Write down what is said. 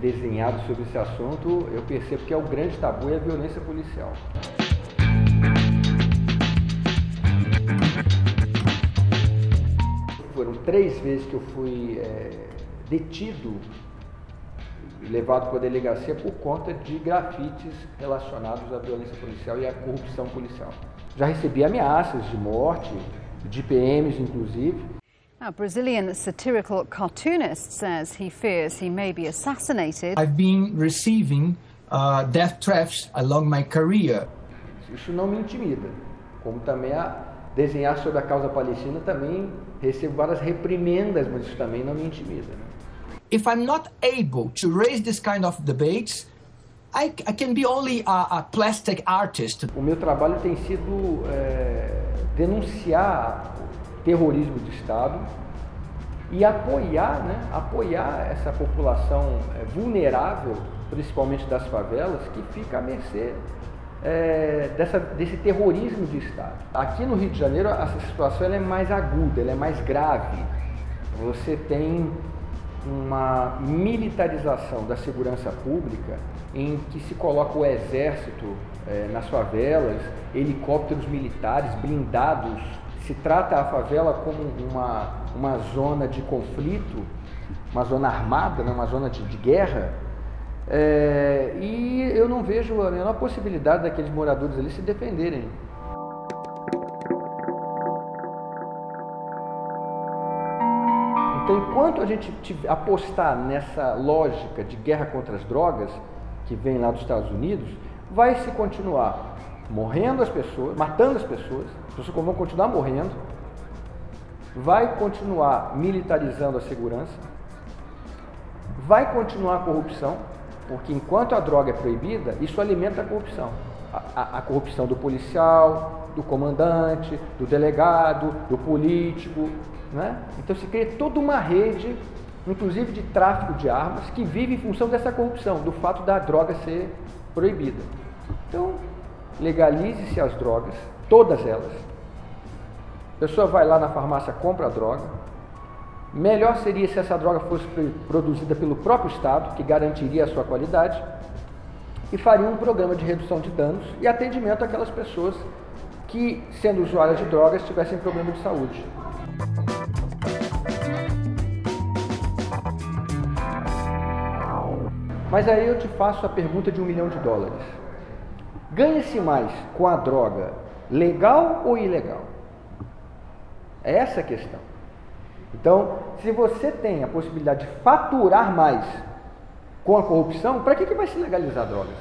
desenhado sobre esse assunto, eu percebo que é o grande tabu é a violência policial. Foram três vezes que eu fui é, detido levado para a delegacia por conta de grafites relacionados à violência policial e à corrupção policial. Já recebi ameaças de morte, de PMs inclusive. A Brazilian satirical cartoonist says he fears he may be assassinated. I've been receiving uh, death threats along my career. Isso não me intimida, como também a desenhar sobre a causa palestina também recebo várias reprimendas, mas isso também não me intimida. Né? if I'm not able to raise this kind of debates, I, I can be only a, a, plastic artist. O meu trabalho tem sido é, denunciar terrorismo de Estado e apoiar, né, apoiar essa população é, vulnerável, principalmente das favelas, que fica à mercê é, dessa, desse terrorismo de Estado. Aqui no Rio de Janeiro, essa situação é mais aguda, é mais grave. Você tem uma militarização da segurança pública em que se coloca o exército é, nas favelas, helicópteros militares blindados. Se trata a favela como uma, uma zona de conflito, uma zona armada, né, uma zona de, de guerra. É, e eu não vejo a menor possibilidade daqueles moradores ali se defenderem. Então, enquanto a gente apostar nessa lógica de guerra contra as drogas, que vem lá dos Estados Unidos, vai se continuar morrendo as pessoas, matando as pessoas, as pessoas vão continuar morrendo, vai continuar militarizando a segurança, vai continuar a corrupção, porque enquanto a droga é proibida, isso alimenta a corrupção. A, a, a corrupção do policial, do comandante, do delegado, do político, né? Então se cria toda uma rede, inclusive de tráfico de armas, que vive em função dessa corrupção, do fato da droga ser proibida. Então, legalize-se as drogas, todas elas. A pessoa vai lá na farmácia, compra a droga. Melhor seria se essa droga fosse produzida pelo próprio Estado, que garantiria a sua qualidade, e faria um programa de redução de danos e atendimento àquelas pessoas que, sendo usuárias de drogas, tivessem problema de saúde. Mas aí eu te faço a pergunta de um milhão de dólares. Ganha-se mais com a droga legal ou ilegal? É essa a questão. Então, se você tem a possibilidade de faturar mais com a corrupção, para que, que vai se legalizar drogas?